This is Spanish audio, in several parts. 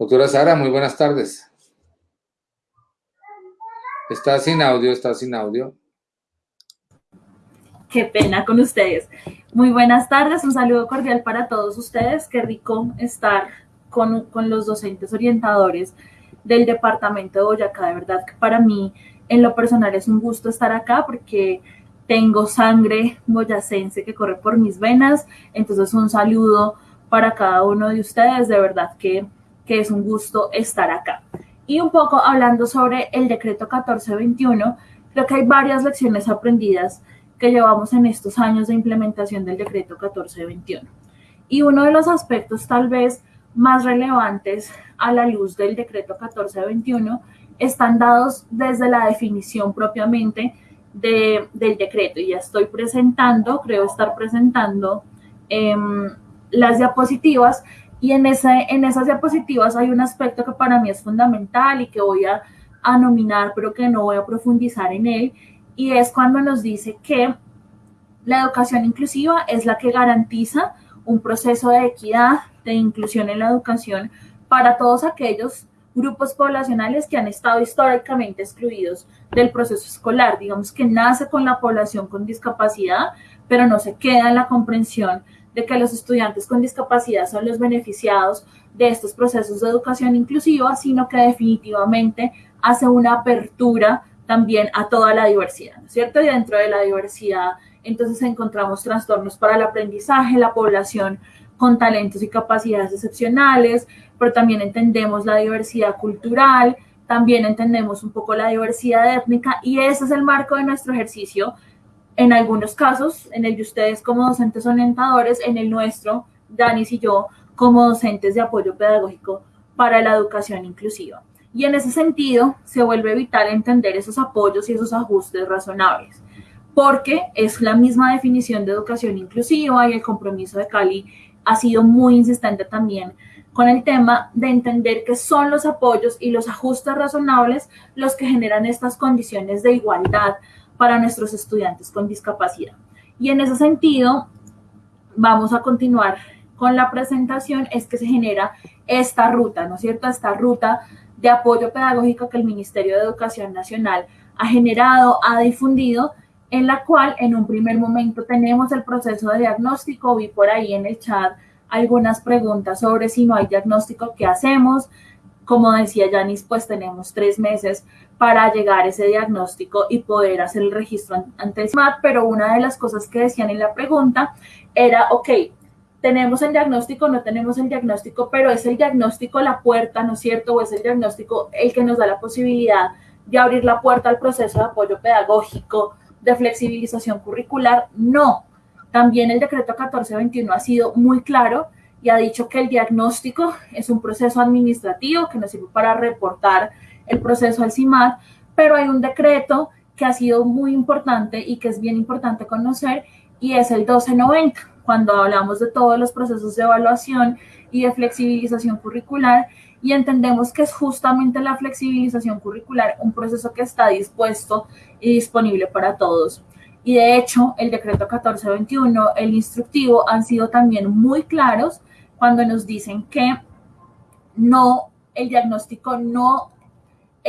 Doctora Sara, muy buenas tardes. Está sin audio, está sin audio. Qué pena con ustedes. Muy buenas tardes, un saludo cordial para todos ustedes. Qué rico estar con, con los docentes orientadores del departamento de Boyacá. De verdad que para mí, en lo personal, es un gusto estar acá porque tengo sangre boyacense que corre por mis venas. Entonces, un saludo para cada uno de ustedes. De verdad que que es un gusto estar acá. Y un poco hablando sobre el decreto 1421, creo que hay varias lecciones aprendidas que llevamos en estos años de implementación del decreto 1421. Y uno de los aspectos tal vez más relevantes a la luz del decreto 1421 están dados desde la definición propiamente de, del decreto. Y ya estoy presentando, creo estar presentando em, las diapositivas y en, en esas diapositivas hay un aspecto que para mí es fundamental y que voy a, a nominar, pero que no voy a profundizar en él, y es cuando nos dice que la educación inclusiva es la que garantiza un proceso de equidad, de inclusión en la educación para todos aquellos grupos poblacionales que han estado históricamente excluidos del proceso escolar, digamos que nace con la población con discapacidad, pero no se queda en la comprensión de que los estudiantes con discapacidad son los beneficiados de estos procesos de educación inclusiva, sino que definitivamente hace una apertura también a toda la diversidad, ¿no cierto? Y dentro de la diversidad, entonces encontramos trastornos para el aprendizaje, la población con talentos y capacidades excepcionales, pero también entendemos la diversidad cultural, también entendemos un poco la diversidad étnica y ese es el marco de nuestro ejercicio en algunos casos, en el de ustedes como docentes orientadores, en el nuestro, Danis y yo, como docentes de apoyo pedagógico para la educación inclusiva. Y en ese sentido, se vuelve vital entender esos apoyos y esos ajustes razonables, porque es la misma definición de educación inclusiva y el compromiso de Cali ha sido muy insistente también con el tema de entender que son los apoyos y los ajustes razonables los que generan estas condiciones de igualdad para nuestros estudiantes con discapacidad. Y en ese sentido, vamos a continuar con la presentación, es que se genera esta ruta, ¿no es cierto? Esta ruta de apoyo pedagógico que el Ministerio de Educación Nacional ha generado, ha difundido, en la cual en un primer momento tenemos el proceso de diagnóstico, vi por ahí en el chat algunas preguntas sobre si no hay diagnóstico, ¿qué hacemos? Como decía Yanis, pues tenemos tres meses para llegar a ese diagnóstico y poder hacer el registro ante el SMAT, pero una de las cosas que decían en la pregunta era, ok, tenemos el diagnóstico, no tenemos el diagnóstico, pero es el diagnóstico la puerta, ¿no es cierto? O es el diagnóstico el que nos da la posibilidad de abrir la puerta al proceso de apoyo pedagógico, de flexibilización curricular. No, también el decreto 1421 ha sido muy claro y ha dicho que el diagnóstico es un proceso administrativo que nos sirve para reportar el proceso al CIMAT, pero hay un decreto que ha sido muy importante y que es bien importante conocer y es el 1290, cuando hablamos de todos los procesos de evaluación y de flexibilización curricular y entendemos que es justamente la flexibilización curricular un proceso que está dispuesto y disponible para todos. Y de hecho, el decreto 1421, el instructivo, han sido también muy claros cuando nos dicen que no, el diagnóstico no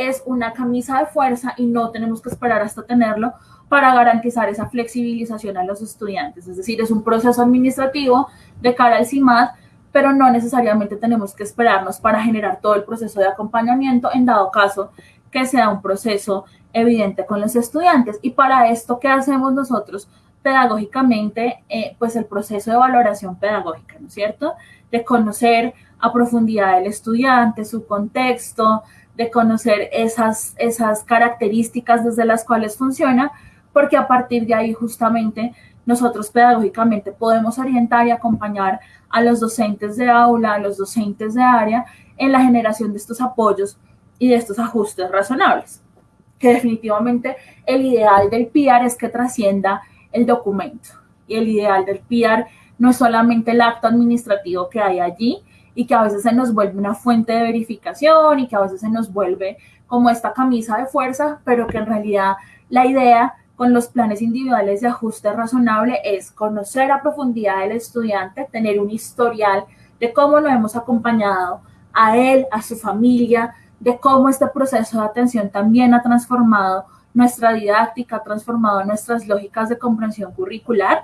es una camisa de fuerza y no tenemos que esperar hasta tenerlo para garantizar esa flexibilización a los estudiantes. Es decir, es un proceso administrativo de cara al CIMAD, pero no necesariamente tenemos que esperarnos para generar todo el proceso de acompañamiento en dado caso que sea un proceso evidente con los estudiantes. Y para esto, ¿qué hacemos nosotros pedagógicamente? Eh, pues el proceso de valoración pedagógica, ¿no es cierto? De conocer a profundidad el estudiante, su contexto, de conocer esas, esas características desde las cuales funciona, porque a partir de ahí justamente nosotros pedagógicamente podemos orientar y acompañar a los docentes de aula, a los docentes de área en la generación de estos apoyos y de estos ajustes razonables. Que definitivamente el ideal del PIAR es que trascienda el documento. Y el ideal del PIAR no es solamente el acto administrativo que hay allí, y que a veces se nos vuelve una fuente de verificación y que a veces se nos vuelve como esta camisa de fuerza, pero que en realidad la idea con los planes individuales de ajuste razonable es conocer a profundidad al estudiante, tener un historial de cómo lo hemos acompañado a él, a su familia, de cómo este proceso de atención también ha transformado nuestra didáctica, ha transformado nuestras lógicas de comprensión curricular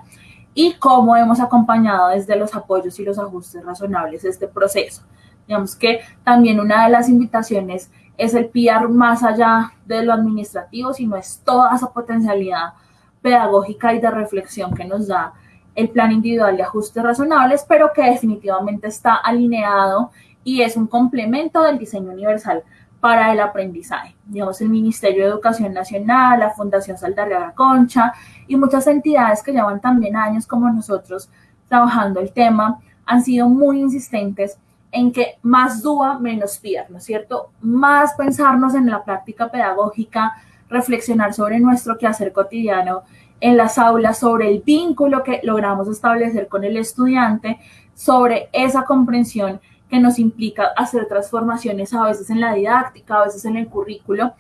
y cómo hemos acompañado desde los apoyos y los ajustes razonables este proceso. Digamos que también una de las invitaciones es el PIAR más allá de lo administrativo, sino es toda esa potencialidad pedagógica y de reflexión que nos da el plan individual de ajustes razonables, pero que definitivamente está alineado y es un complemento del diseño universal para el aprendizaje. Digamos, el Ministerio de Educación Nacional, la Fundación Saldarriaga Concha y muchas entidades que llevan también años como nosotros trabajando el tema han sido muy insistentes en que más duda, menos PIAR, ¿no es cierto? Más pensarnos en la práctica pedagógica, reflexionar sobre nuestro quehacer cotidiano en las aulas, sobre el vínculo que logramos establecer con el estudiante, sobre esa comprensión que nos implica hacer transformaciones a veces en la didáctica, a veces en el currículo,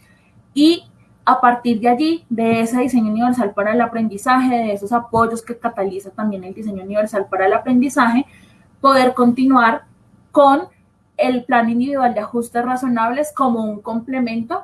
y a partir de allí, de ese diseño universal para el aprendizaje, de esos apoyos que cataliza también el diseño universal para el aprendizaje, poder continuar con el plan individual de ajustes razonables como un complemento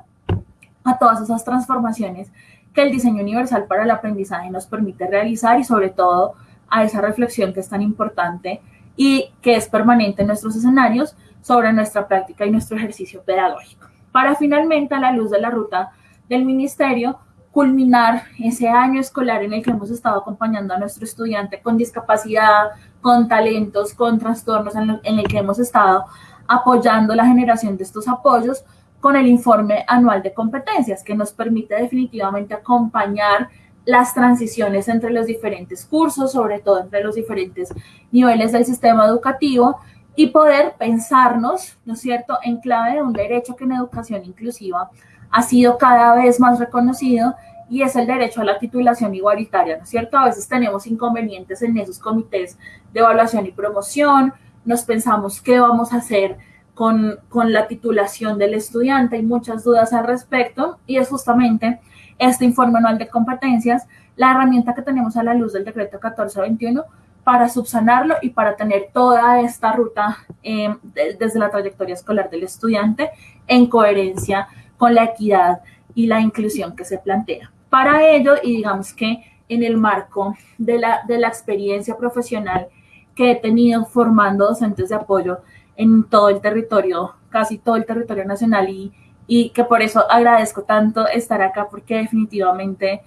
a todas esas transformaciones que el diseño universal para el aprendizaje nos permite realizar y sobre todo a esa reflexión que es tan importante y que es permanente en nuestros escenarios sobre nuestra práctica y nuestro ejercicio pedagógico. Para finalmente, a la luz de la ruta del ministerio, culminar ese año escolar en el que hemos estado acompañando a nuestro estudiante con discapacidad, con talentos, con trastornos, en, el que hemos estado apoyando la generación de estos apoyos con el informe anual de competencias, que nos permite definitivamente acompañar las transiciones entre los diferentes cursos, sobre todo entre los diferentes niveles del sistema educativo, y poder pensarnos, ¿no es cierto?, en clave de un derecho que en educación inclusiva ha sido cada vez más reconocido y es el derecho a la titulación igualitaria, ¿no es cierto? A veces tenemos inconvenientes en esos comités de evaluación y promoción, nos pensamos qué vamos a hacer con, con la titulación del estudiante, hay muchas dudas al respecto y es justamente este informe anual de competencias la herramienta que tenemos a la luz del decreto 1421 para subsanarlo y para tener toda esta ruta eh, desde la trayectoria escolar del estudiante en coherencia con la equidad y la inclusión que se plantea. Para ello, y digamos que en el marco de la, de la experiencia profesional que he tenido formando docentes de apoyo en todo el territorio, casi todo el territorio nacional y, y que por eso agradezco tanto estar acá porque definitivamente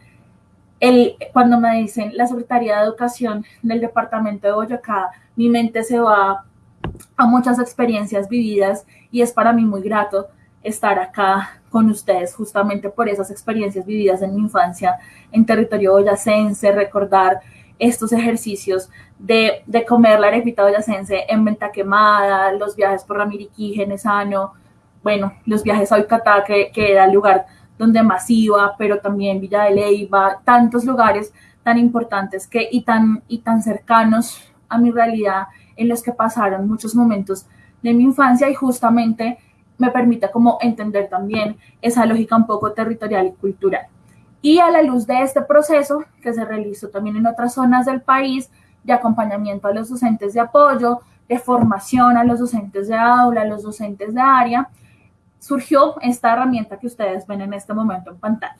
el, cuando me dicen la Secretaría de Educación del Departamento de Boyacá, mi mente se va a muchas experiencias vividas y es para mí muy grato estar acá con ustedes justamente por esas experiencias vividas en mi infancia en territorio boyacense, recordar estos ejercicios de, de comer la arepita boyacense en venta quemada, los viajes por Ramiriquí, Genesano, bueno, los viajes a Uicatá, que, que era el lugar donde más iba, pero también Villa de Leyva, tantos lugares tan importantes que, y, tan, y tan cercanos a mi realidad en los que pasaron muchos momentos de mi infancia y justamente me permite como entender también esa lógica un poco territorial y cultural. Y a la luz de este proceso, que se realizó también en otras zonas del país, de acompañamiento a los docentes de apoyo, de formación a los docentes de aula, a los docentes de área, surgió esta herramienta que ustedes ven en este momento en pantalla.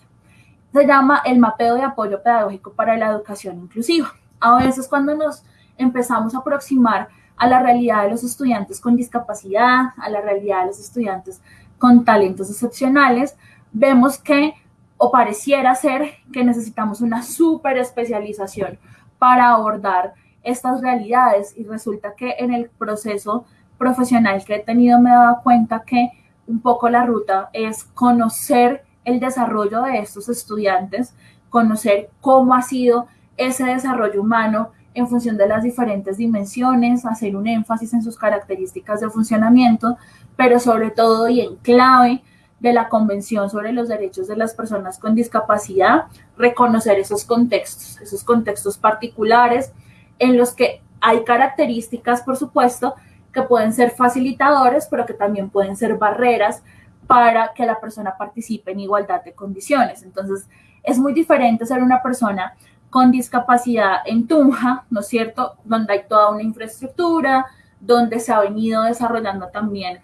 Se llama el mapeo de apoyo pedagógico para la educación inclusiva. A veces cuando nos empezamos a aproximar a la realidad de los estudiantes con discapacidad, a la realidad de los estudiantes con talentos excepcionales, vemos que o pareciera ser que necesitamos una super especialización para abordar estas realidades y resulta que en el proceso profesional que he tenido me he dado cuenta que un poco la ruta es conocer el desarrollo de estos estudiantes, conocer cómo ha sido ese desarrollo humano en función de las diferentes dimensiones, hacer un énfasis en sus características de funcionamiento, pero sobre todo y en clave de la Convención sobre los Derechos de las Personas con Discapacidad, reconocer esos contextos, esos contextos particulares en los que hay características, por supuesto, que pueden ser facilitadores, pero que también pueden ser barreras para que la persona participe en igualdad de condiciones. Entonces, es muy diferente ser una persona con discapacidad en Tunja, ¿no es cierto? Donde hay toda una infraestructura, donde se ha venido desarrollando también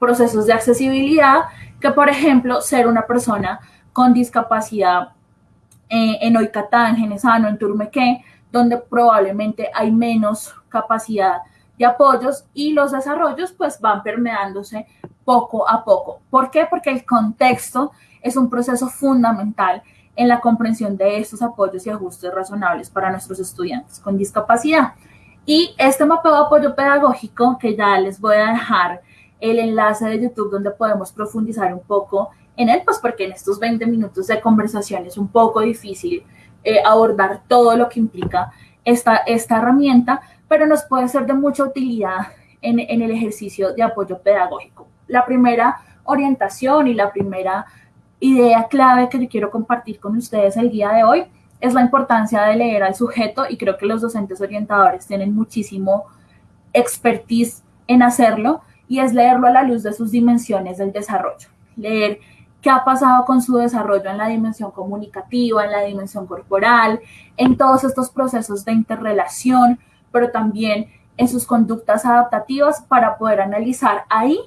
procesos de accesibilidad que, por ejemplo, ser una persona con discapacidad eh, en Oicatá, en Genesano, en Turmequé, donde probablemente hay menos capacidad de apoyos y los desarrollos pues van permeándose poco a poco. ¿Por qué? Porque el contexto es un proceso fundamental en la comprensión de estos apoyos y ajustes razonables para nuestros estudiantes con discapacidad. Y este mapeo de apoyo pedagógico, que ya les voy a dejar el enlace de YouTube donde podemos profundizar un poco en él, pues porque en estos 20 minutos de conversación es un poco difícil eh, abordar todo lo que implica esta, esta herramienta, pero nos puede ser de mucha utilidad en, el ejercicio de apoyo pedagógico. La primera orientación y la primera idea clave que quiero compartir con ustedes el día de hoy es la importancia de leer al sujeto y creo que los docentes orientadores tienen muchísimo expertise en hacerlo y es leerlo a la luz de sus dimensiones del desarrollo. Leer qué ha pasado con su desarrollo en la dimensión comunicativa, en la dimensión corporal, en todos estos procesos de interrelación, pero también en sus conductas adaptativas para poder analizar ahí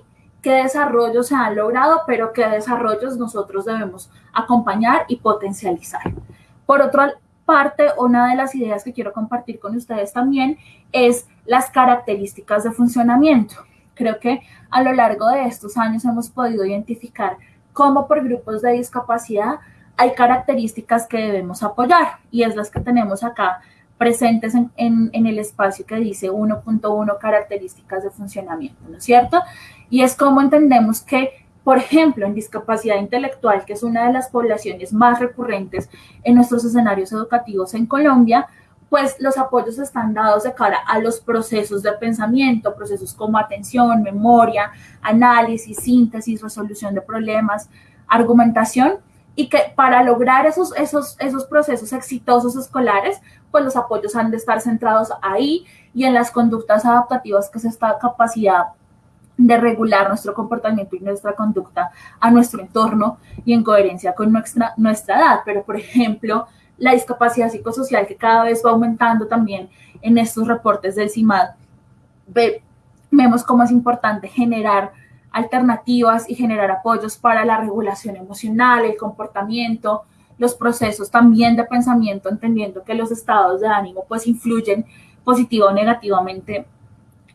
qué desarrollos se han logrado, pero qué desarrollos nosotros debemos acompañar y potencializar. Por otra parte, una de las ideas que quiero compartir con ustedes también es las características de funcionamiento. Creo que a lo largo de estos años hemos podido identificar cómo por grupos de discapacidad hay características que debemos apoyar y es las que tenemos acá presentes en, el espacio que dice 1.1 características de funcionamiento, ¿no es cierto? Y es como entendemos que por ejemplo, en discapacidad intelectual, que es una de las poblaciones más recurrentes en nuestros escenarios educativos en Colombia, pues los apoyos están dados de cara a los procesos de pensamiento, procesos como atención, memoria, análisis, síntesis, resolución de problemas, argumentación, y que para lograr esos, esos, esos procesos exitosos escolares, pues los apoyos han de estar centrados ahí y en las conductas adaptativas que es esta capacidad de regular nuestro comportamiento y nuestra conducta a nuestro entorno y en coherencia con nuestra, nuestra edad. Pero, por ejemplo, la discapacidad psicosocial que cada vez va aumentando también en estos reportes del CIMAD, vemos cómo es importante generar alternativas y generar apoyos para la regulación emocional, el comportamiento, los procesos también de pensamiento, entendiendo que los estados de ánimo pues influyen positivo o negativamente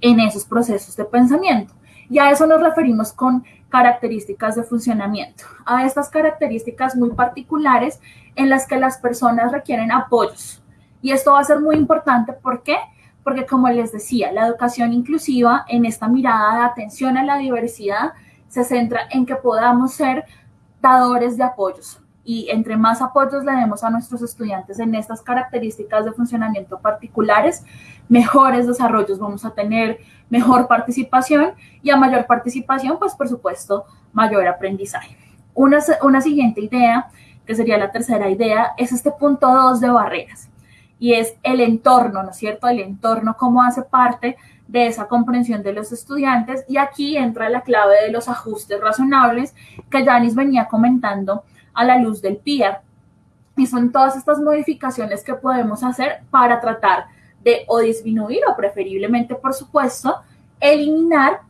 en esos procesos de pensamiento. Y a eso nos referimos con características de funcionamiento, a estas características muy particulares en las que las personas requieren apoyos. Y esto va a ser muy importante, ¿por qué? Porque como les decía, la educación inclusiva en esta mirada de atención a la diversidad se centra en que podamos ser dadores de apoyos, y entre más apoyos le demos a nuestros estudiantes en estas características de funcionamiento particulares, mejores desarrollos vamos a tener, mejor participación y a mayor participación, pues por supuesto, mayor aprendizaje. Una, una siguiente idea, que sería la tercera idea, es este punto dos de barreras y es el entorno, ¿no es cierto? El entorno, cómo hace parte de esa comprensión de los estudiantes y aquí entra la clave de los ajustes razonables que Janis venía comentando a la luz del PIA. Y son todas estas modificaciones que podemos hacer para tratar de o disminuir o preferiblemente, por supuesto, eliminar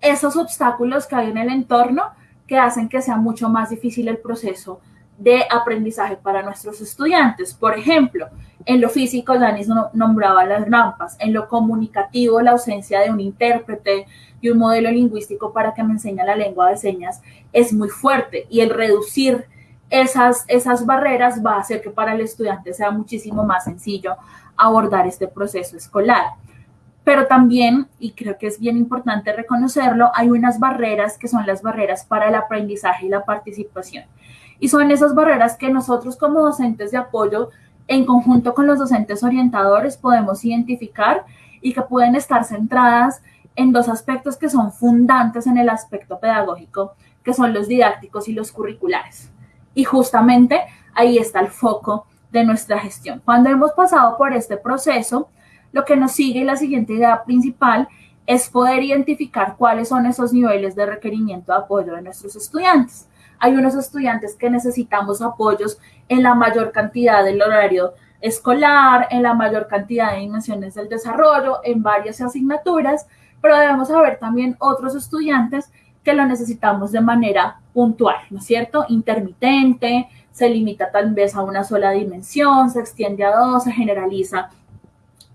esos obstáculos que hay en el entorno que hacen que sea mucho más difícil el proceso de aprendizaje para nuestros estudiantes. Por ejemplo, en lo físico, Danis nombraba las rampas, en lo comunicativo, la ausencia de un intérprete y un modelo lingüístico para que me enseñe la lengua de señas es muy fuerte y el reducir esas, esas barreras va a hacer que para el estudiante sea muchísimo más sencillo abordar este proceso escolar. Pero también, y creo que es bien importante reconocerlo, hay unas barreras que son las barreras para el aprendizaje y la participación. Y son esas barreras que nosotros como docentes de apoyo, en conjunto con los docentes orientadores, podemos identificar y que pueden estar centradas en dos aspectos que son fundantes en el aspecto pedagógico, que son los didácticos y los curriculares. Y justamente ahí está el foco de nuestra gestión. Cuando hemos pasado por este proceso, lo que nos sigue y la siguiente idea principal es poder identificar cuáles son esos niveles de requerimiento de apoyo de nuestros estudiantes. Hay unos estudiantes que necesitamos apoyos en la mayor cantidad del horario escolar, en la mayor cantidad de dimensiones del desarrollo, en varias asignaturas, pero debemos saber también otros estudiantes que lo necesitamos de manera puntual, ¿no es cierto? Intermitente, se limita tal vez a una sola dimensión, se extiende a dos, se generaliza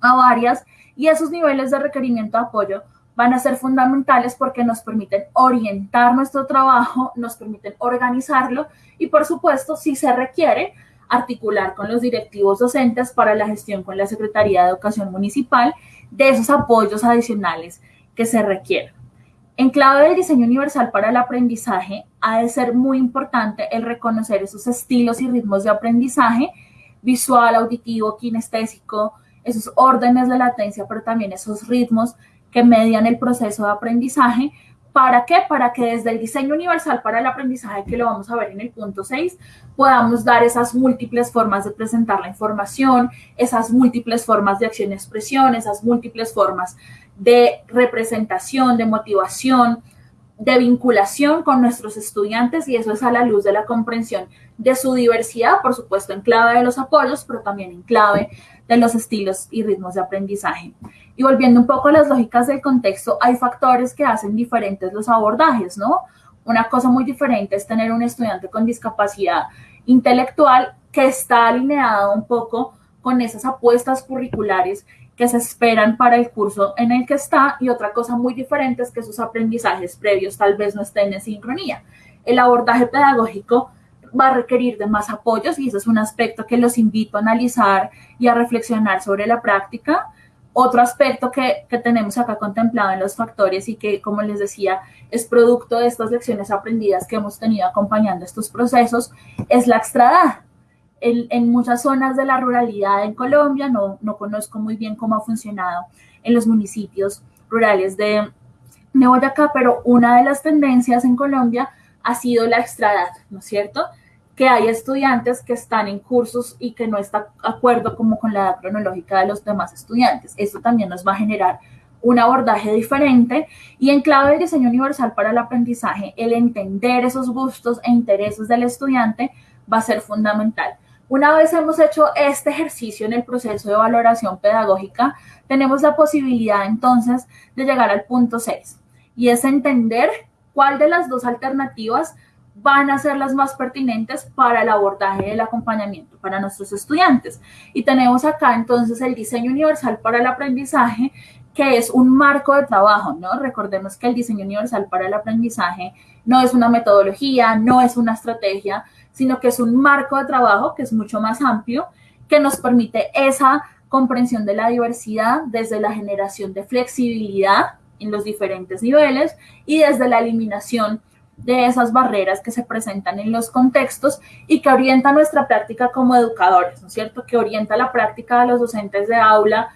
a varias y esos niveles de requerimiento de apoyo van a ser fundamentales porque nos permiten orientar nuestro trabajo, nos permiten organizarlo y por supuesto, si se requiere, articular con los directivos docentes para la gestión con la Secretaría de Educación Municipal de esos apoyos adicionales que se requieren. En clave del diseño universal para el aprendizaje, ha de ser muy importante el reconocer esos estilos y ritmos de aprendizaje visual, auditivo, kinestésico, esos órdenes de latencia, pero también esos ritmos que median el proceso de aprendizaje. ¿Para qué? Para que desde el diseño universal para el aprendizaje, que lo vamos a ver en el punto 6, podamos dar esas múltiples formas de presentar la información, esas múltiples formas de acción y expresión, esas múltiples formas de representación, de motivación, de vinculación con nuestros estudiantes y eso es a la luz de la comprensión de su diversidad, por supuesto en clave de los apoyos, pero también en clave de los estilos y ritmos de aprendizaje. Y volviendo un poco a las lógicas del contexto, hay factores que hacen diferentes los abordajes, ¿no? Una cosa muy diferente es tener un estudiante con discapacidad intelectual que está alineado un poco con esas apuestas curriculares que se esperan para el curso en el que está y otra cosa muy diferente es que sus aprendizajes previos tal vez no estén en sincronía. El abordaje pedagógico va a requerir de más apoyos y ese es un aspecto que los invito a analizar y a reflexionar sobre la práctica. Otro aspecto que, que, tenemos acá contemplado en los factores y que, como les decía, es producto de estas lecciones aprendidas que hemos tenido acompañando estos procesos, es la extradad. En, muchas zonas de la ruralidad en Colombia, no, no conozco muy bien cómo ha funcionado en los municipios rurales de, de Boyacá, pero una de las tendencias en Colombia ha sido la extradad, ¿no es cierto? que hay estudiantes que están en cursos y que no está de acuerdo como con la edad cronológica de los demás estudiantes. Esto también nos va a generar un abordaje diferente y en clave del diseño universal para el aprendizaje, el entender esos gustos e intereses del estudiante va a ser fundamental. Una vez hemos hecho este ejercicio en el proceso de valoración pedagógica, tenemos la posibilidad entonces de llegar al punto 6 y es entender cuál de las dos alternativas van a ser las más pertinentes para el abordaje del acompañamiento para nuestros estudiantes. Y tenemos acá entonces el diseño universal para el aprendizaje, que es un marco de trabajo, ¿no? Recordemos que el diseño universal para el aprendizaje no es una metodología, no es una estrategia, sino que es un marco de trabajo que es mucho más amplio, que nos permite esa comprensión de la diversidad desde la generación de flexibilidad en los diferentes niveles y desde la eliminación de esas barreras que se presentan en los contextos y que orienta nuestra práctica como educadores, ¿no es cierto? Que orienta la práctica de los docentes de aula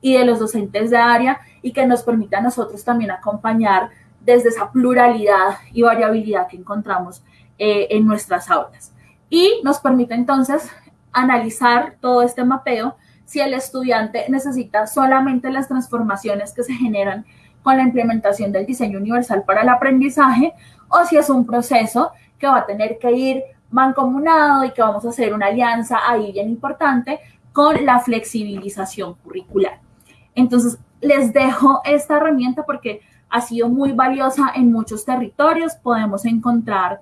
y de los docentes de área y que nos permite a nosotros también acompañar desde esa pluralidad y variabilidad que encontramos eh, en nuestras aulas. Y nos permite entonces analizar todo este mapeo si el estudiante necesita solamente las transformaciones que se generan con la implementación del diseño universal para el aprendizaje o si es un proceso que va a tener que ir mancomunado y que vamos a hacer una alianza ahí bien importante con la flexibilización curricular. Entonces, les dejo esta herramienta porque ha sido muy valiosa en muchos territorios. Podemos encontrar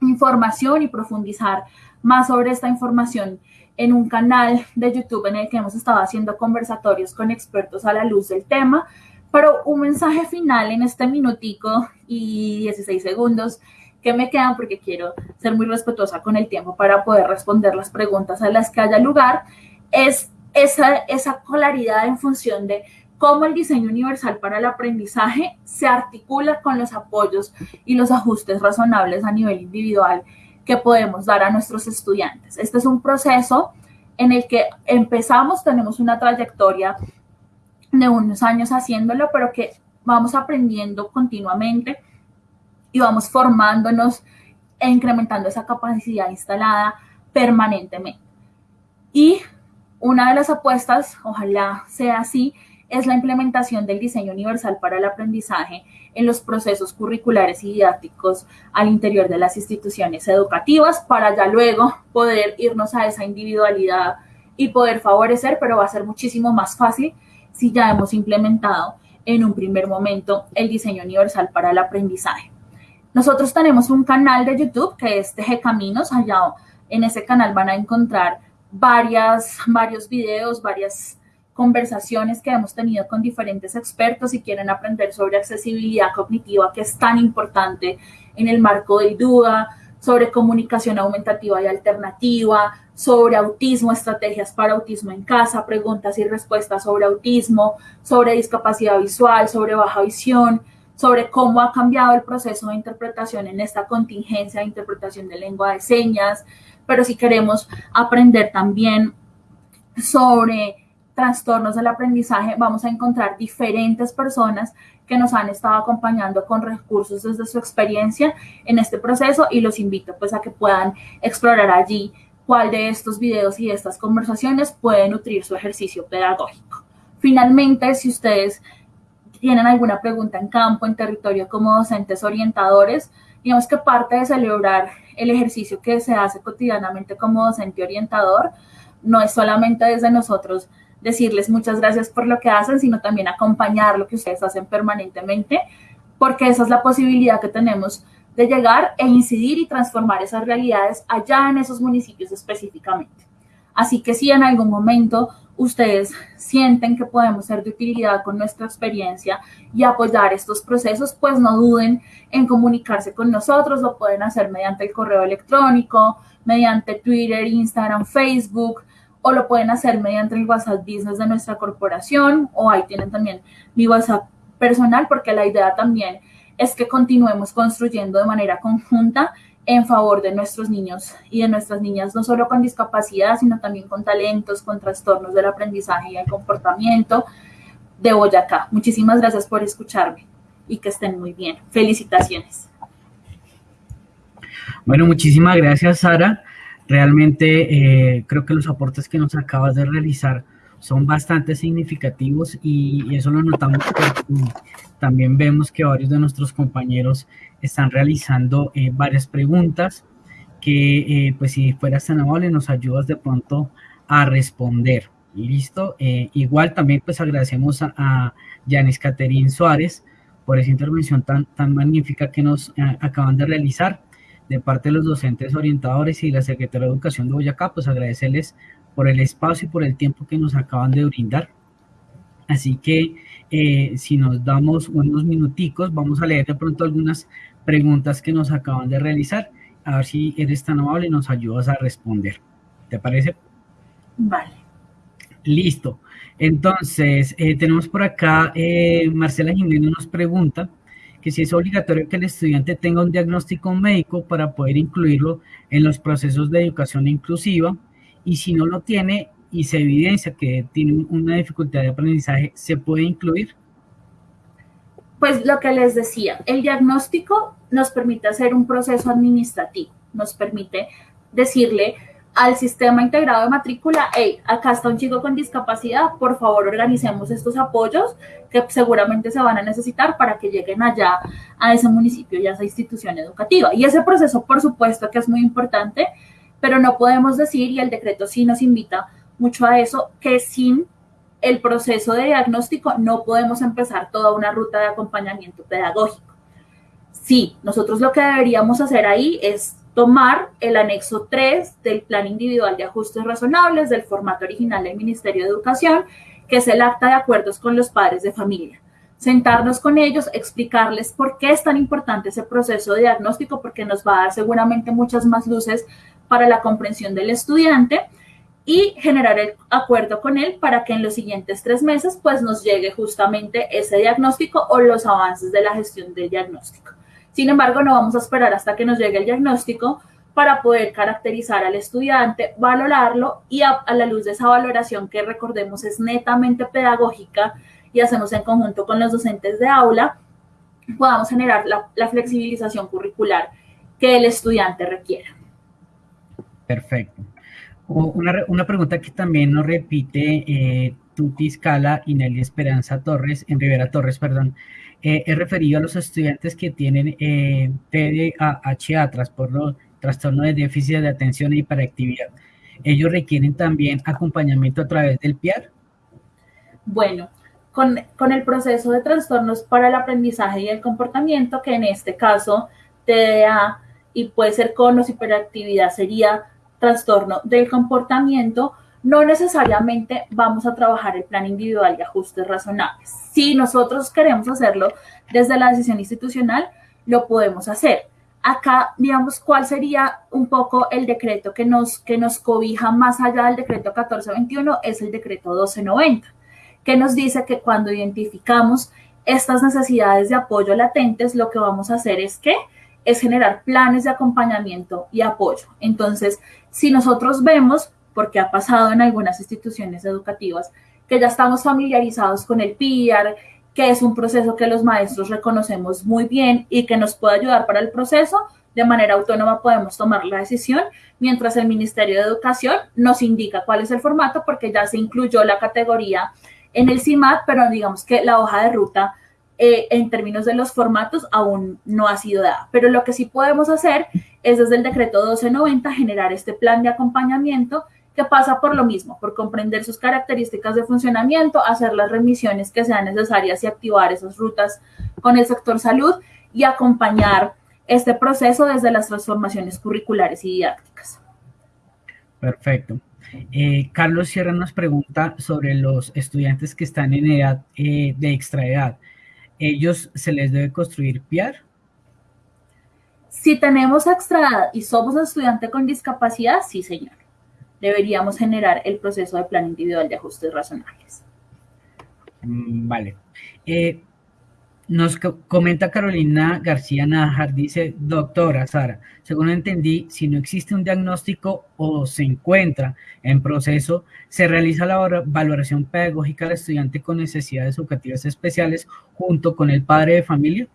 información y profundizar más sobre esta información en un canal de YouTube en el que hemos estado haciendo conversatorios con expertos a la luz del tema. Pero un mensaje final en este minutico y 16 segundos que me quedan porque quiero ser muy respetuosa con el tiempo para poder responder las preguntas a las que haya lugar, es esa, esa claridad en función de cómo el diseño universal para el aprendizaje se articula con los apoyos y los ajustes razonables a nivel individual que podemos dar a nuestros estudiantes. Este es un proceso en el que empezamos, tenemos una trayectoria de unos años haciéndolo, pero que vamos aprendiendo continuamente y vamos formándonos e incrementando esa capacidad instalada permanentemente. Y una de las apuestas, ojalá sea así, es la implementación del diseño universal para el aprendizaje en los procesos curriculares y didácticos al interior de las instituciones educativas para ya luego poder irnos a esa individualidad y poder favorecer, pero va a ser muchísimo más fácil si ya hemos implementado en un primer momento el diseño universal para el aprendizaje. Nosotros tenemos un canal de YouTube que es Teje Caminos. Allá en ese canal van a encontrar varias, varios videos, varias conversaciones que hemos tenido con diferentes expertos y quieren aprender sobre accesibilidad cognitiva, que es tan importante en el marco del DUA, sobre comunicación aumentativa y alternativa, sobre autismo, estrategias para autismo en casa, preguntas y respuestas sobre autismo, sobre discapacidad visual, sobre baja visión, sobre cómo ha cambiado el proceso de interpretación en esta contingencia de interpretación de lengua de señas, pero si queremos aprender también sobre trastornos del aprendizaje, vamos a encontrar diferentes personas que nos han estado acompañando con recursos desde su experiencia en este proceso y los invito pues a que puedan explorar allí cuál de estos videos y estas conversaciones puede nutrir su ejercicio pedagógico. Finalmente, si ustedes tienen alguna pregunta en campo, en territorio como docentes orientadores, digamos que parte de celebrar el ejercicio que se hace cotidianamente como docente orientador no es solamente desde nosotros decirles muchas gracias por lo que hacen, sino también acompañar lo que ustedes hacen permanentemente, porque esa es la posibilidad que tenemos de llegar e incidir y transformar esas realidades allá en esos municipios específicamente. Así que si en algún momento ustedes sienten que podemos ser de utilidad con nuestra experiencia y apoyar estos procesos, pues no duden en comunicarse con nosotros. Lo pueden hacer mediante el correo electrónico, mediante Twitter, Instagram, Facebook o lo pueden hacer mediante el WhatsApp Business de nuestra corporación, o ahí tienen también mi WhatsApp personal, porque la idea también es que continuemos construyendo de manera conjunta en favor de nuestros niños y de nuestras niñas, no solo con discapacidad, sino también con talentos, con trastornos del aprendizaje y el comportamiento de Boyacá. Muchísimas gracias por escucharme y que estén muy bien. Felicitaciones. Bueno, muchísimas gracias, Sara. Realmente eh, creo que los aportes que nos acabas de realizar son bastante significativos y, eso lo notamos porque también vemos que varios de nuestros compañeros están realizando eh, varias preguntas que eh, pues si fueras tan amable nos ayudas de pronto a responder. Listo. igual también pues agradecemos a, a Yanis Caterín Suárez por esa intervención tan, tan magnífica que nos acaban de realizar de parte de los docentes orientadores y la Secretaría de Educación de Boyacá, pues agradecerles por el espacio y por el tiempo que nos acaban de brindar. Así que eh, si nos damos unos minuticos, vamos a leer de pronto algunas preguntas que nos acaban de realizar, a ver si eres tan amable y nos ayudas a responder. ¿Te parece? Vale. Listo. Entonces, eh, tenemos por acá, eh, Marcela Jiménez nos pregunta, que si es obligatorio que el estudiante tenga un diagnóstico médico para poder incluirlo en los procesos de educación inclusiva y si no lo tiene y se evidencia que tiene una dificultad de aprendizaje, ¿se puede incluir? Pues lo que les decía, el diagnóstico nos permite hacer un proceso administrativo, nos permite decirle al sistema integrado de matrícula, hey, acá está un chico con discapacidad, por favor organicemos estos apoyos que seguramente se van a necesitar para que lleguen allá a ese municipio y a esa institución educativa. Y ese proceso, por supuesto, que es muy importante, pero no podemos decir, y el decreto sí nos invita mucho a eso, que sin el proceso de diagnóstico no podemos empezar toda una ruta de acompañamiento pedagógico. Sí, nosotros lo que deberíamos hacer ahí es tomar el anexo 3 del Plan Individual de Ajustes Razonables del formato original del Ministerio de Educación, que es el acta de acuerdos con los padres de familia. Sentarnos con ellos, explicarles por qué es tan importante ese proceso de diagnóstico, porque nos va a dar seguramente muchas más luces para la comprensión del estudiante y generar el acuerdo con él para que en los siguientes tres meses pues nos llegue justamente ese diagnóstico o los avances de la gestión del diagnóstico. Sin embargo, no vamos a esperar hasta que nos llegue el diagnóstico para poder caracterizar al estudiante, valorarlo y a, la luz de esa valoración que recordemos es netamente pedagógica y hacemos en conjunto con los docentes de aula, podamos generar la, flexibilización curricular que el estudiante requiera. Perfecto. Una, pregunta que también nos repite eh, Tuti Scala y Nelly Esperanza Torres, en Rivera Torres, perdón, eh, he referido a los estudiantes que tienen eh, TDAH, trastorno, trastorno de déficit de atención y hiperactividad. ¿Ellos requieren también acompañamiento a través del PIAR? Bueno, con, con, el proceso de trastornos para el aprendizaje y el comportamiento, que en este caso TDA y puede ser con o hiperactividad sería trastorno del comportamiento, no necesariamente vamos a trabajar el plan individual de ajustes razonables. Si nosotros queremos hacerlo desde la decisión institucional, lo podemos hacer. Acá, digamos, cuál sería un poco el decreto que nos, que nos cobija más allá del decreto 1421, es el decreto 1290, que nos dice que cuando identificamos estas necesidades de apoyo latentes, lo que vamos a hacer es que es generar planes de acompañamiento y apoyo. Entonces, si nosotros vemos, porque ha pasado en algunas instituciones educativas, que ya estamos familiarizados con el PIAR, que es un proceso que los maestros reconocemos muy bien y que nos puede ayudar para el proceso, de manera autónoma podemos tomar la decisión, mientras el Ministerio de Educación nos indica cuál es el formato, porque ya se incluyó la categoría en el CIMAT, pero digamos que la hoja de ruta eh, en términos de los formatos aún no ha sido dada. Pero lo que sí podemos hacer es desde el decreto 1290 generar este plan de acompañamiento que pasa por lo mismo, por comprender sus características de funcionamiento, hacer las remisiones que sean necesarias y activar esas rutas con el sector salud y acompañar este proceso desde las transformaciones curriculares y didácticas. Perfecto. Eh, Carlos Sierra nos pregunta sobre los estudiantes que están en edad eh, de extraedad ellos se les debe construir PIAR? Si tenemos extra y somos un estudiante con discapacidad, sí, señor. Deberíamos generar el proceso de plan individual de ajustes razonables. Mm, vale. Eh, nos comenta Carolina García Najar, dice, doctora Sara, según entendí, si no existe un diagnóstico o se encuentra en proceso, se realiza la valoración pedagógica del estudiante con necesidades educativas especiales junto con el padre de familia.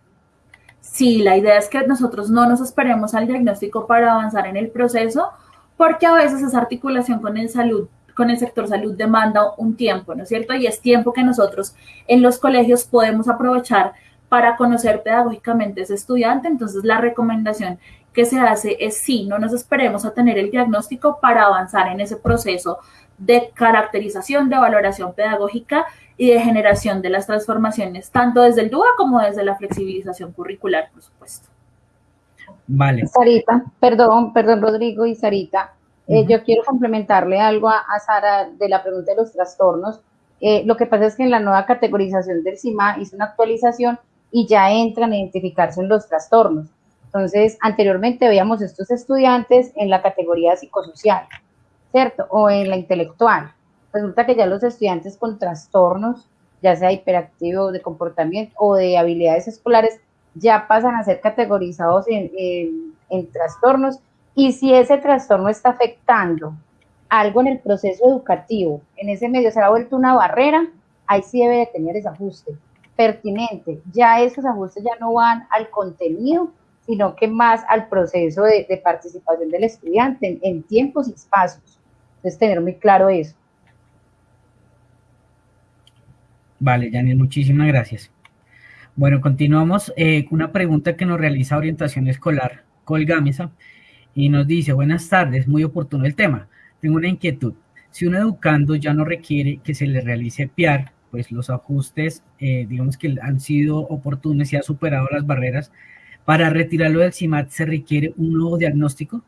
Sí, la idea es que nosotros no nos esperemos al diagnóstico para avanzar en el proceso, porque a veces esa articulación con el salud con el sector salud demanda un tiempo, ¿no es cierto? Y es tiempo que nosotros en los colegios podemos aprovechar para conocer pedagógicamente a ese estudiante. Entonces, la recomendación que se hace es sí, no nos esperemos a tener el diagnóstico para avanzar en ese proceso de caracterización, de valoración pedagógica y de generación de las transformaciones, tanto desde el DUA como desde la flexibilización curricular, por supuesto. Vale. Sarita, perdón, perdón, Rodrigo y Sarita. Eh, yo quiero complementarle algo a, Sara de la pregunta de los trastornos. Eh, lo que pasa es que en la nueva categorización del CIMA hizo una actualización y ya entran a identificarse en los trastornos. Entonces, anteriormente veíamos estos estudiantes en la categoría psicosocial, ¿cierto? O en la intelectual. Resulta que ya los estudiantes con trastornos, ya sea hiperactivo de comportamiento o de habilidades escolares, ya pasan a ser categorizados en, en trastornos. Y si ese trastorno está afectando algo en el proceso educativo, en ese medio se ha vuelto una barrera, ahí sí debe de tener ese ajuste pertinente. Ya esos ajustes ya no van al contenido, sino que más al proceso de, participación del estudiante en, tiempos y espacios. Entonces, tener muy claro eso. Vale, Janine, muchísimas gracias. Bueno, continuamos eh, con una pregunta que nos realiza Orientación Escolar, Colgámesa, y nos dice, buenas tardes, muy oportuno el tema. Tengo una inquietud. Si un educando ya no requiere que se le realice PIAR, pues los ajustes, eh, digamos que han sido oportunos y ha superado las barreras. Para retirarlo del CIMAT se requiere un nuevo diagnóstico.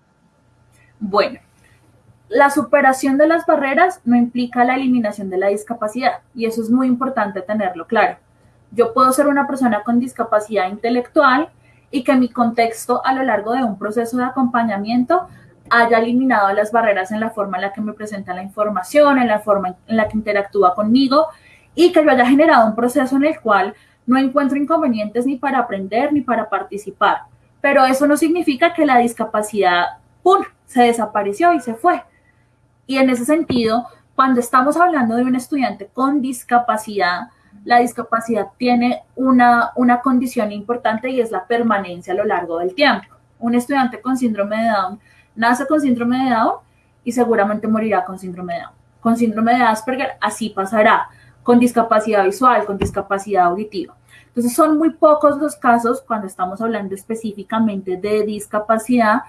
Bueno, la superación de las barreras no implica la eliminación de la discapacidad y eso es muy importante tenerlo claro. Yo puedo ser una persona con discapacidad intelectual y que mi contexto a lo largo de un proceso de acompañamiento haya eliminado las barreras en la forma en la que me presenta la información, en la forma en la que interactúa conmigo y que yo haya generado un proceso en el cual no encuentro inconvenientes ni para aprender ni para participar. Pero eso no significa que la discapacidad, ¡pum!, se desapareció y se fue. Y en ese sentido, cuando estamos hablando de un estudiante con discapacidad, la discapacidad tiene una, una condición importante y es la permanencia a lo largo del tiempo. Un estudiante con síndrome de Down nace con síndrome de Down y seguramente morirá con síndrome de Down. Con síndrome de Asperger así pasará con discapacidad visual, con discapacidad auditiva. Entonces son muy pocos los casos cuando estamos hablando específicamente de discapacidad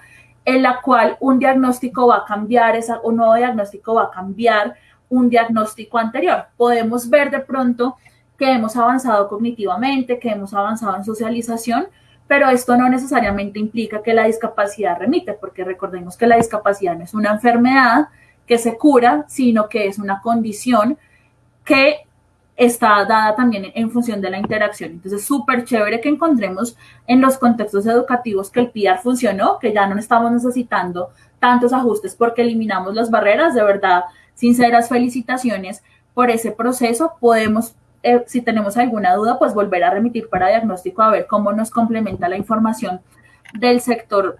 en la cual un diagnóstico va a cambiar, esa, un nuevo diagnóstico va a cambiar un diagnóstico anterior. Podemos ver de pronto que hemos avanzado cognitivamente, que hemos avanzado en socialización, pero esto no necesariamente implica que la discapacidad remite, porque recordemos que la discapacidad no es una enfermedad que se cura, sino que es una condición que está dada también en función de la interacción. Entonces, súper chévere que encontremos en los contextos educativos que el PIAR funcionó, que ya no estamos necesitando tantos ajustes porque eliminamos las barreras. De verdad, sinceras felicitaciones por ese proceso. Podemos, eh, si tenemos alguna duda, pues volver a remitir para diagnóstico a ver cómo nos complementa la información del sector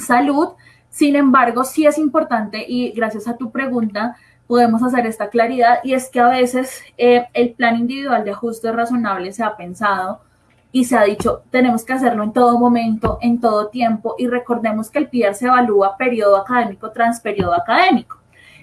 salud. Sin embargo, sí es importante y gracias a tu pregunta, podemos hacer esta claridad y es que a veces eh, el plan individual de ajuste razonable se ha pensado y se ha dicho, tenemos que hacerlo en todo momento, en todo tiempo y recordemos que el PIAR se evalúa periodo académico tras periodo académico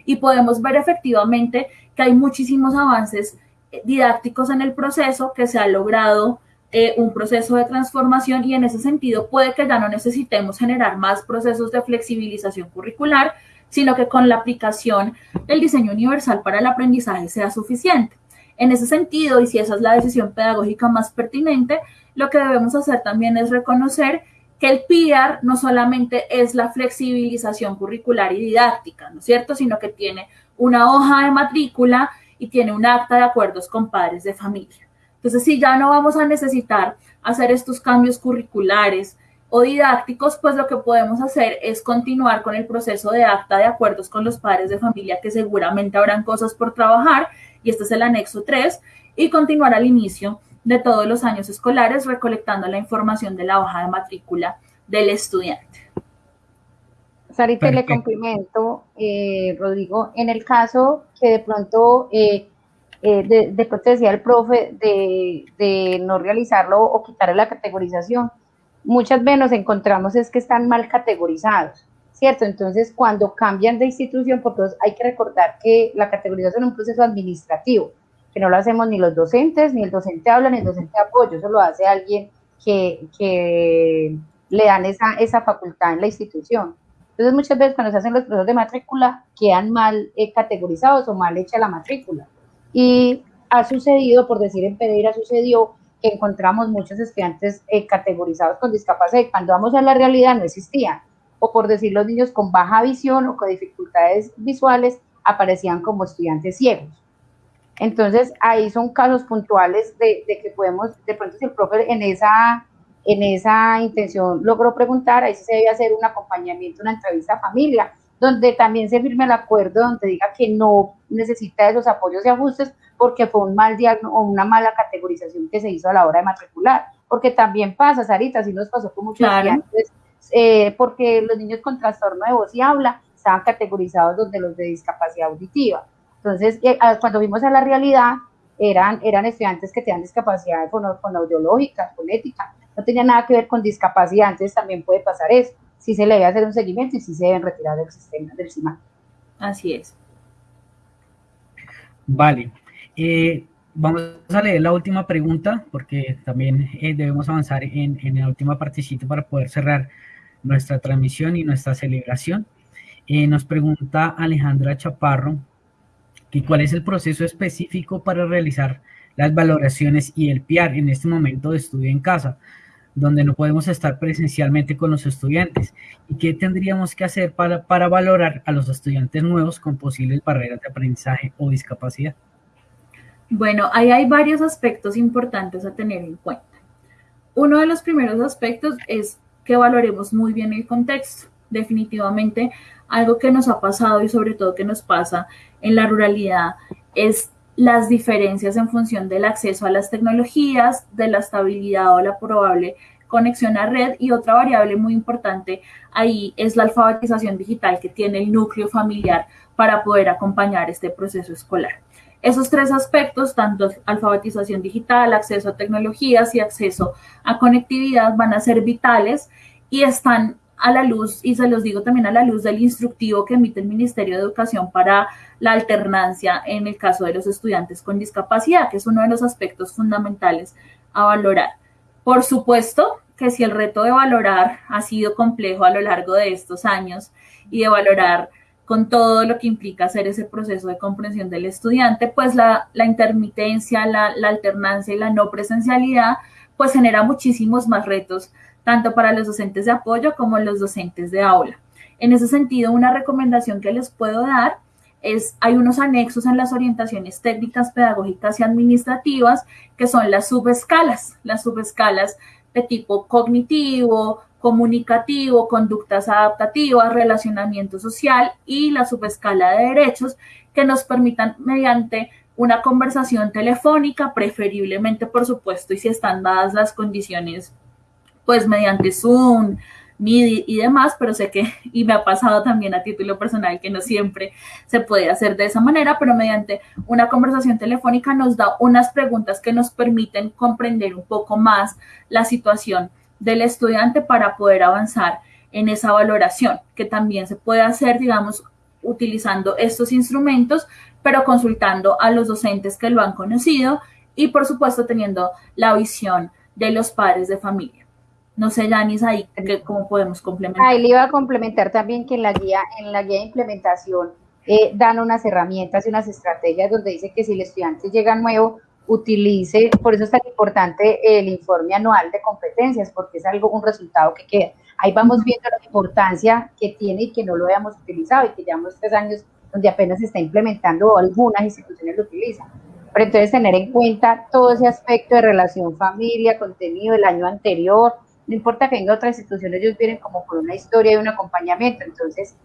y podemos ver efectivamente que hay muchísimos avances didácticos en el proceso, que se ha logrado eh, un proceso de transformación y en ese sentido puede que ya no necesitemos generar más procesos de flexibilización curricular, sino que con la aplicación del diseño universal para el aprendizaje sea suficiente. En ese sentido, y si esa es la decisión pedagógica más pertinente, lo que debemos hacer también es reconocer que el PIAR no solamente es la flexibilización curricular y didáctica, ¿no es cierto?, sino que tiene una hoja de matrícula y tiene un acta de acuerdos con padres de familia. Entonces, si ya no vamos a necesitar hacer estos cambios curriculares, o didácticos, pues lo que podemos hacer es continuar con el proceso de acta de acuerdos con los padres de familia, que seguramente habrán cosas por trabajar, y este es el anexo 3, y continuar al inicio de todos los años escolares recolectando la información de la hoja de matrícula del estudiante. Sarita, le complemento, eh, Rodrigo, en el caso que de pronto, eh, eh, de, de, pronto decía el profe, de, de no realizarlo o quitarle la categorización, muchas veces nos encontramos es que están mal categorizados, ¿cierto? Entonces, cuando cambian de institución, porque hay que recordar que la categorización es un proceso administrativo, que no lo hacemos ni los docentes, ni el docente habla, ni el docente apoyo, eso lo hace alguien que, que le dan esa, esa facultad en la institución. Entonces, muchas veces cuando se hacen los procesos de matrícula, quedan mal eh, categorizados o mal hecha la matrícula. Y ha sucedido, por decir en Pereira, sucedió que encontramos muchos estudiantes eh, categorizados con discapacidad cuando vamos a la realidad no existían. O por decir los niños con baja visión o con dificultades visuales aparecían como estudiantes ciegos. Entonces ahí son casos puntuales de, que podemos, de pronto si el profe en esa, en esa intención logró preguntar, ahí sí se debe hacer un acompañamiento, una entrevista a familia, donde también se firme el acuerdo, donde diga que no necesita esos apoyos y ajustes porque fue un mal diagnóstico o una mala categorización que se hizo a la hora de matricular. Porque también pasa, Sarita, así nos pasó con muchos estudiantes, eh, porque los niños con trastorno de voz y habla estaban categorizados donde los de discapacidad auditiva. Entonces, eh, cuando vimos a la realidad, eran, eran estudiantes que tenían discapacidad audiológica, fonética, no tenía nada que ver con discapacidad, entonces también puede pasar eso si se le debe hacer un seguimiento y si se deben retirar del sistema del CIMAC. Así es. Vale. Eh, vamos a leer la última pregunta porque también eh, debemos avanzar en, en, la última partecita para poder cerrar nuestra transmisión y nuestra celebración. Eh, nos pregunta Alejandra Chaparro que cuál es el proceso específico para realizar las valoraciones y el PIAR en este momento de estudio en casa donde no podemos estar presencialmente con los estudiantes. ¿Y qué tendríamos que hacer para, para valorar a los estudiantes nuevos con posibles barreras de aprendizaje o discapacidad? Bueno, ahí hay varios aspectos importantes a tener en cuenta. Uno de los primeros aspectos es que valoremos muy bien el contexto. Definitivamente, algo que nos ha pasado y sobre todo que nos pasa en la ruralidad es las diferencias en función del acceso a las tecnologías, de la estabilidad o la probable conexión a red y otra variable muy importante ahí es la alfabetización digital que tiene el núcleo familiar para poder acompañar este proceso escolar. Esos tres aspectos, tanto alfabetización digital, acceso a tecnologías y acceso a conectividad, van a ser vitales y están a la luz, y se los digo también a la luz del instructivo que emite el Ministerio de Educación para la alternancia en el caso de los estudiantes con discapacidad, que es uno de los aspectos fundamentales a valorar. Por supuesto que si el reto de valorar ha sido complejo a lo largo de estos años y de valorar con todo lo que implica hacer ese proceso de comprensión del estudiante, pues la, intermitencia, la, la alternancia y la no presencialidad pues genera muchísimos más retos, tanto para los docentes de apoyo como los docentes de aula. En ese sentido, una recomendación que les puedo dar es, hay unos anexos en las orientaciones técnicas, pedagógicas y administrativas que son las subescalas, las subescalas de tipo cognitivo, comunicativo, conductas adaptativas, relacionamiento social y la subescala de derechos que nos permitan mediante una conversación telefónica, preferiblemente por supuesto, y si están dadas las condiciones, pues mediante Zoom, MIDI y demás, pero sé que, y me ha pasado también a título personal, que no siempre se puede hacer de esa manera, pero mediante una conversación telefónica nos da unas preguntas que nos permiten comprender un poco más la situación del estudiante para poder avanzar en esa valoración, que también se puede hacer, digamos, utilizando estos instrumentos, pero consultando a los docentes que lo han conocido y, por supuesto, teniendo la visión de los padres de familia. No sé, Yanis, ahí cómo podemos complementar. Ahí le iba a complementar también que en la guía, en la guía de implementación eh, dan unas herramientas y unas estrategias donde dice que si el estudiante llega nuevo, utilice, por eso es tan importante el informe anual de competencias, porque es algo, un resultado que queda. Ahí vamos viendo la importancia que tiene y que no lo hayamos utilizado y que llevamos tres años donde apenas se está implementando o algunas instituciones lo utilizan. Pero entonces tener en cuenta todo ese aspecto de relación familia, contenido del año anterior, no importa que venga otra institución, ellos vienen como por una historia y un acompañamiento, entonces